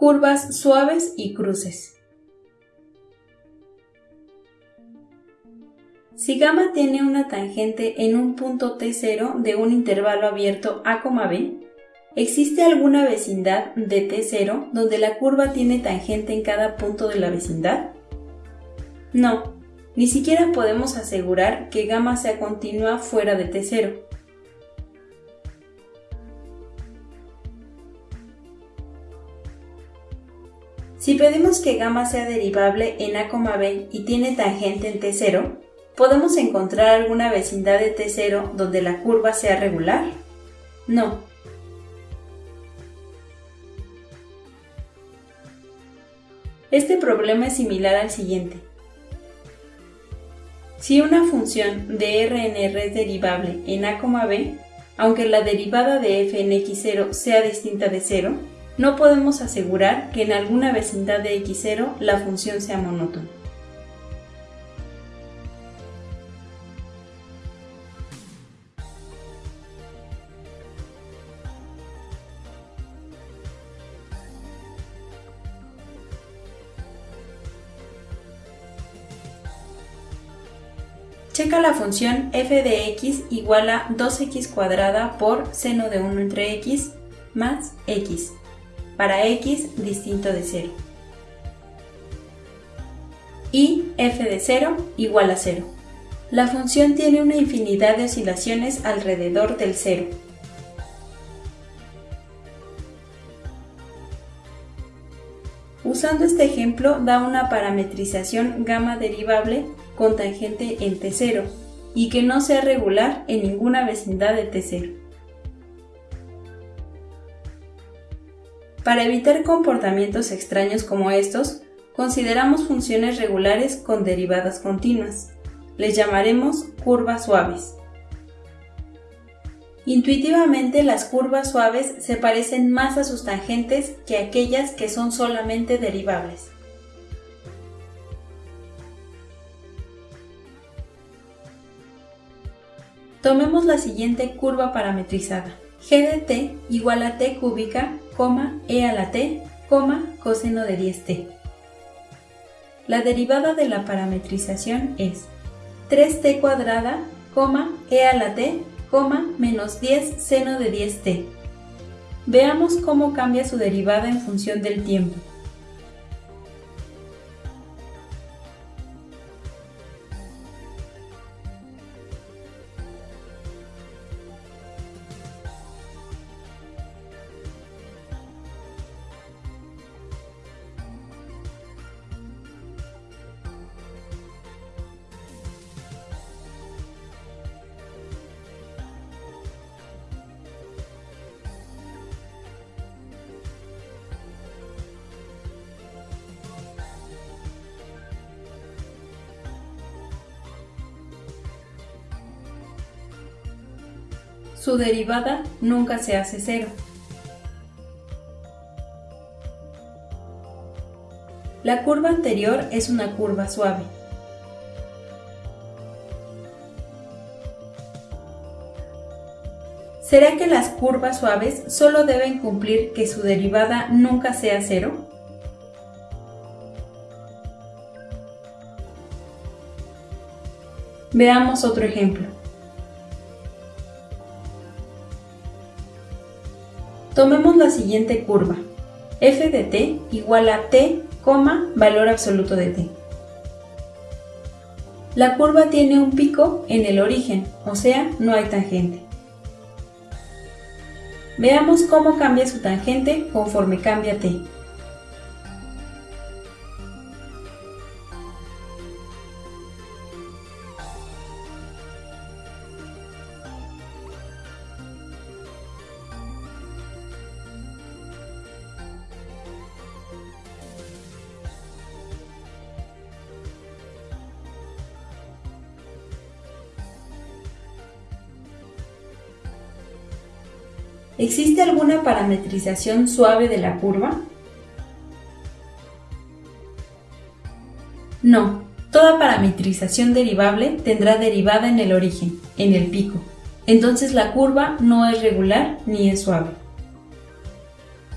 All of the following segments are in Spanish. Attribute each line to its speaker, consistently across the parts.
Speaker 1: Curvas suaves y cruces. Si gamma tiene una tangente en un punto T0 de un intervalo abierto A, B, ¿existe alguna vecindad de T0 donde la curva tiene tangente en cada punto de la vecindad? No, ni siquiera podemos asegurar que gamma sea continua fuera de T0. Si pedimos que gamma sea derivable en A, B y tiene tangente en T0, ¿podemos encontrar alguna vecindad de T0 donde la curva sea regular? No. Este problema es similar al siguiente. Si una función de R en R es derivable en A, B, aunque la derivada de f en x0 sea distinta de 0, no podemos asegurar que en alguna vecindad de x0 la función sea monótona. Checa la función f de x igual a 2x cuadrada por seno de 1 entre x más x para x distinto de 0. Y f de 0 igual a 0. La función tiene una infinidad de oscilaciones alrededor del 0. Usando este ejemplo da una parametrización gamma derivable con tangente en T0 y que no sea regular en ninguna vecindad de T0. Para evitar comportamientos extraños como estos, consideramos funciones regulares con derivadas continuas. Les llamaremos curvas suaves. Intuitivamente las curvas suaves se parecen más a sus tangentes que aquellas que son solamente derivables. Tomemos la siguiente curva parametrizada. g de t igual a t cúbica e a la t, coseno de 10t. La derivada de la parametrización es 3t cuadrada, e a la t, menos 10 seno de 10t. Veamos cómo cambia su derivada en función del tiempo. Su derivada nunca se hace cero. La curva anterior es una curva suave. ¿Será que las curvas suaves solo deben cumplir que su derivada nunca sea cero? Veamos otro ejemplo. Tomemos la siguiente curva, f de t igual a t, valor absoluto de t. La curva tiene un pico en el origen, o sea, no hay tangente. Veamos cómo cambia su tangente conforme cambia t. ¿Existe alguna parametrización suave de la curva? No, toda parametrización derivable tendrá derivada en el origen, en el pico. Entonces la curva no es regular ni es suave.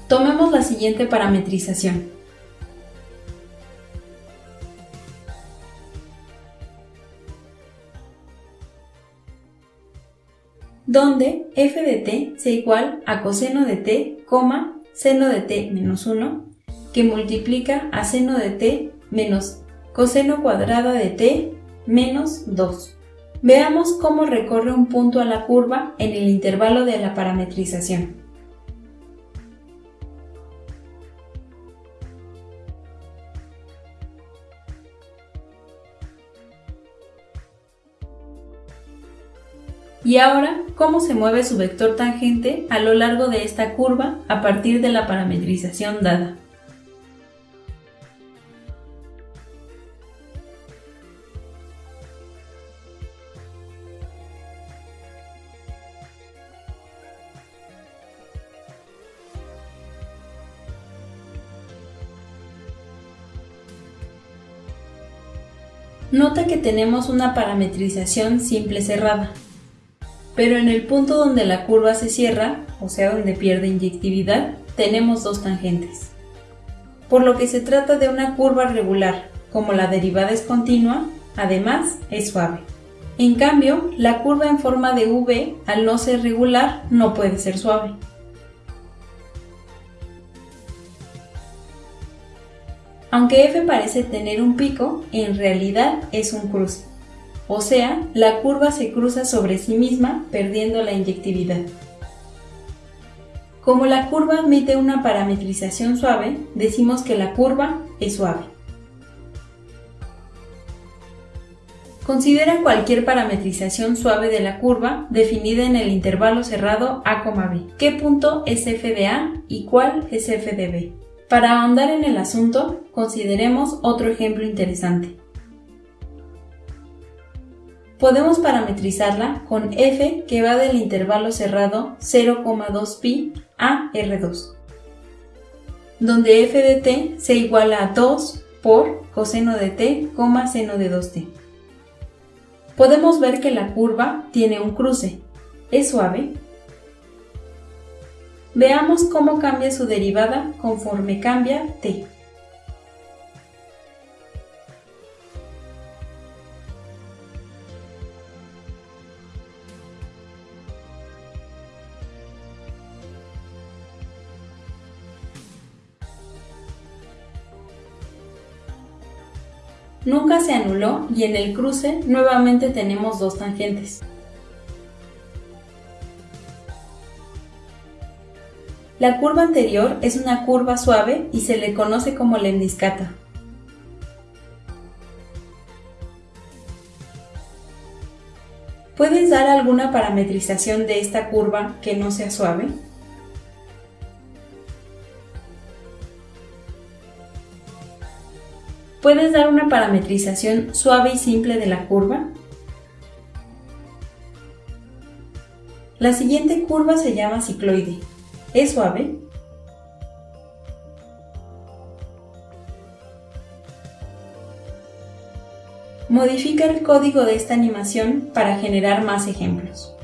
Speaker 1: Tomemos la siguiente parametrización. Donde f de t sea igual a coseno de t, seno de t menos 1, que multiplica a seno de t menos coseno cuadrado de t menos 2. Veamos cómo recorre un punto a la curva en el intervalo de la parametrización. Y ahora, cómo se mueve su vector tangente a lo largo de esta curva a partir de la parametrización dada. Nota que tenemos una parametrización simple cerrada, pero en el punto donde la curva se cierra, o sea donde pierde inyectividad, tenemos dos tangentes. Por lo que se trata de una curva regular, como la derivada es continua, además es suave. En cambio, la curva en forma de V, al no ser regular, no puede ser suave. Aunque f parece tener un pico, en realidad es un cruce. O sea, la curva se cruza sobre sí misma perdiendo la inyectividad. Como la curva admite una parametrización suave, decimos que la curva es suave. Considera cualquier parametrización suave de la curva definida en el intervalo cerrado a, b. ¿Qué punto es f de a y cuál es f de b? Para ahondar en el asunto, consideremos otro ejemplo interesante. Podemos parametrizarla con f que va del intervalo cerrado 0,2pi a R2, donde f de t se iguala a 2 por coseno de t, seno de 2t. Podemos ver que la curva tiene un cruce, es suave Veamos cómo cambia su derivada conforme cambia t. Nunca se anuló y en el cruce nuevamente tenemos dos tangentes. La curva anterior es una curva suave y se le conoce como lemniscata. ¿Puedes dar alguna parametrización de esta curva que no sea suave? ¿Puedes dar una parametrización suave y simple de la curva? La siguiente curva se llama cicloide. ¿Es suave? Modifica el código de esta animación para generar más ejemplos.